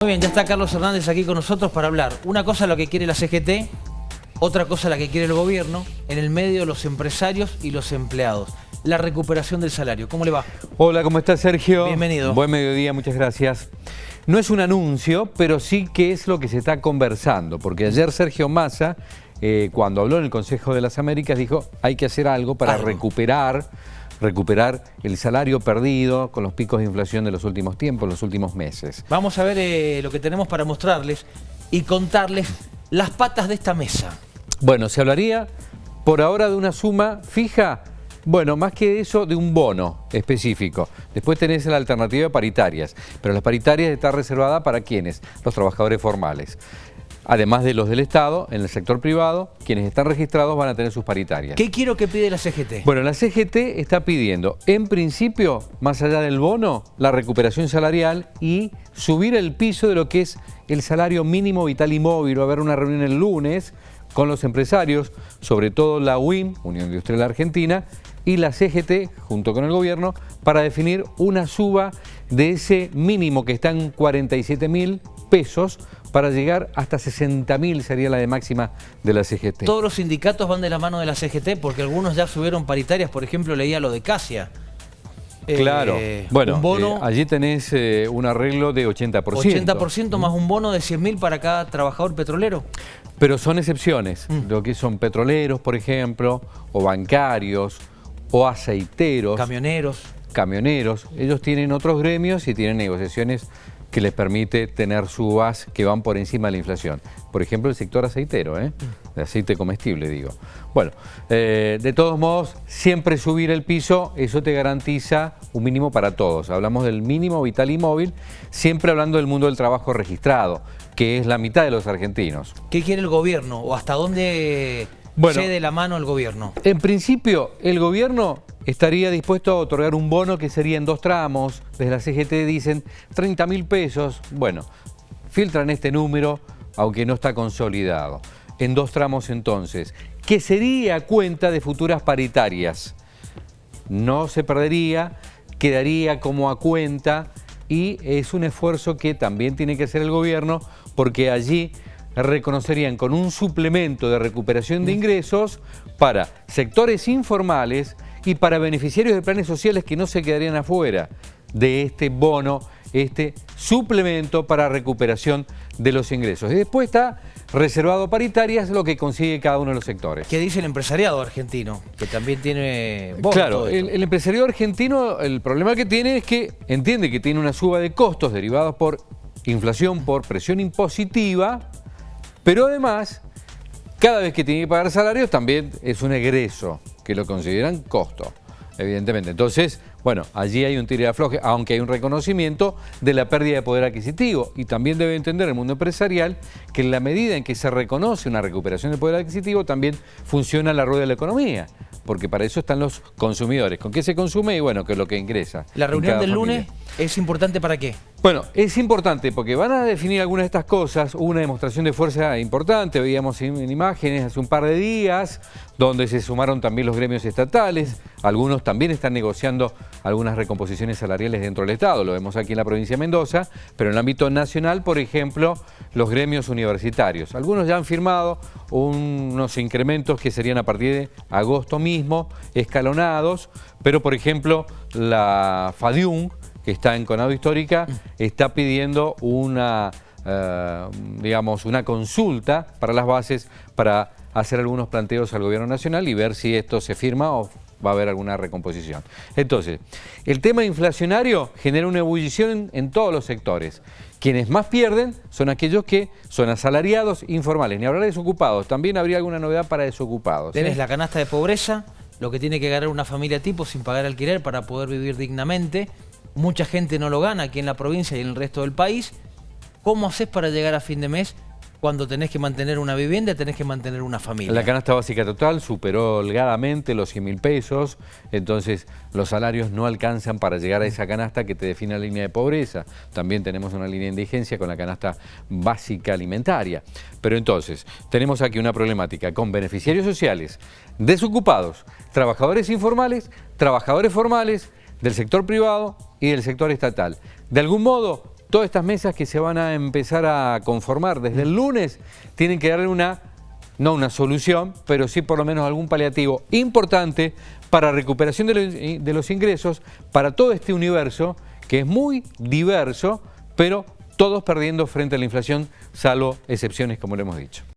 Muy bien, ya está Carlos Hernández aquí con nosotros para hablar. Una cosa lo que quiere la CGT, otra cosa la que quiere el gobierno, en el medio los empresarios y los empleados. La recuperación del salario. ¿Cómo le va? Hola, ¿cómo está Sergio? Bienvenido. Buen mediodía, muchas gracias. No es un anuncio, pero sí que es lo que se está conversando, porque ayer Sergio Massa, eh, cuando habló en el Consejo de las Américas, dijo hay que hacer algo para Algo. recuperar recuperar el salario perdido con los picos de inflación de los últimos tiempos, los últimos meses. Vamos a ver eh, lo que tenemos para mostrarles y contarles las patas de esta mesa. Bueno, se hablaría por ahora de una suma fija, bueno, más que eso, de un bono específico. Después tenés la alternativa de paritarias, pero las paritarias está reservada para quienes, los trabajadores formales. Además de los del Estado, en el sector privado, quienes están registrados van a tener sus paritarias. ¿Qué quiero que pide la CGT? Bueno, la CGT está pidiendo, en principio, más allá del bono, la recuperación salarial y subir el piso de lo que es el salario mínimo vital y móvil. Va a haber una reunión el lunes con los empresarios, sobre todo la UIM, Unión Industrial Argentina, y la CGT, junto con el gobierno, para definir una suba de ese mínimo que está en 47 mil pesos para llegar hasta 60 mil sería la de máxima de la CGT. Todos los sindicatos van de la mano de la CGT porque algunos ya subieron paritarias. Por ejemplo, leía lo de Casia. Eh, Claro, bueno, un bono, eh, allí tenés eh, un arreglo de 80%. 80% más un bono de 100 mil para cada trabajador petrolero. Pero son excepciones, Mm. lo que son petroleros, por ejemplo, o bancarios, o aceiteros, Camioneros. camioneros. Ellos tienen otros gremios y tienen negociaciones que les permite tener subas que van por encima de la inflación. Por ejemplo, el sector aceitero, ¿eh? de aceite comestible, digo. Bueno, eh, de todos modos, siempre subir el piso, eso te garantiza un mínimo para todos. Hablamos del mínimo vital y móvil, siempre hablando del mundo del trabajo registrado, que es la mitad de los argentinos. ¿Qué quiere el gobierno o hasta dónde Bueno. cede la mano el gobierno? En principio, el gobierno estaría dispuesto a otorgar un bono que sería en dos tramos. Desde la CGT dicen 30 mil pesos. Bueno, filtran este número, aunque no está consolidado. En dos tramos entonces, que sería a cuenta de futuras paritarias. No se perdería, quedaría como a cuenta y es un esfuerzo que también tiene que hacer el gobierno porque allí reconocerían con un suplemento de recuperación de ingresos para sectores informales y para beneficiarios de planes sociales que no se quedarían afuera de este bono, este suplemento para recuperación de los ingresos. Y después está reservado paritarias, lo que consigue cada uno de los sectores. ¿Qué dice el empresariado argentino? Que también tiene voz Claro, el, el empresario argentino, el problema que tiene es que entiende que tiene una suba de costos derivados por inflación, por presión impositiva, pero además, cada vez que tiene que pagar salarios también es un egreso, que lo consideran costo, evidentemente. Entonces, bueno, allí hay un tiro de afloje, aunque hay un reconocimiento de la pérdida de poder adquisitivo. Y también debe entender el mundo empresarial que en la medida en que se reconoce una recuperación del poder adquisitivo, también funciona la rueda de la economía, porque para eso están los consumidores. ¿Con qué se consume? Y bueno, que es lo que ingresa. La reunión del familia. lunes es importante para qué? Bueno, es importante porque van a definir algunas de estas cosas. Hubo una demostración de fuerza importante, veíamos en en imágenes hace un par de días, donde se sumaron también los gremios estatales. Algunos también están negociando algunas recomposiciones salariales dentro del Estado. Lo vemos aquí en la provincia de Mendoza, pero en el ámbito nacional, por ejemplo, los gremios universitarios. Algunos ya han firmado unos incrementos que serían a partir de agosto mismo, escalonados, pero por ejemplo, la FADIUM, que está en Conado Histórica, está pidiendo una, eh, digamos, una consulta para las bases para hacer algunos planteos al gobierno nacional y ver si esto se firma o va a haber alguna recomposición. Entonces, el tema inflacionario genera una ebullición en, en todos los sectores. Quienes más pierden son aquellos que son asalariados informales. Ni hablar de desocupados, también habría alguna novedad para desocupados. ¿eh? Tenés la canasta de pobreza, lo que tiene que ganar una familia tipo sin pagar alquiler para poder vivir dignamente. Mucha gente no lo gana aquí en la provincia y en el resto del país. ¿Cómo haces para llegar a fin de mes cuando tenés que mantener una vivienda, tenés que mantener una familia? La canasta básica total superó holgadamente los 100 mil pesos, entonces los salarios no alcanzan para llegar a esa canasta que te define la línea de pobreza. También tenemos una línea de indigencia con la canasta básica alimentaria. Pero entonces, tenemos aquí una problemática con beneficiarios sociales, desocupados, trabajadores informales, trabajadores formales, del sector privado y del sector estatal. De algún modo, todas estas mesas que se van a empezar a conformar desde el lunes tienen que darle una, no una solución, pero sí por lo menos algún paliativo importante para recuperación de los, de los ingresos para todo este universo que es muy diverso, pero todos perdiendo frente a la inflación, salvo excepciones como le hemos dicho.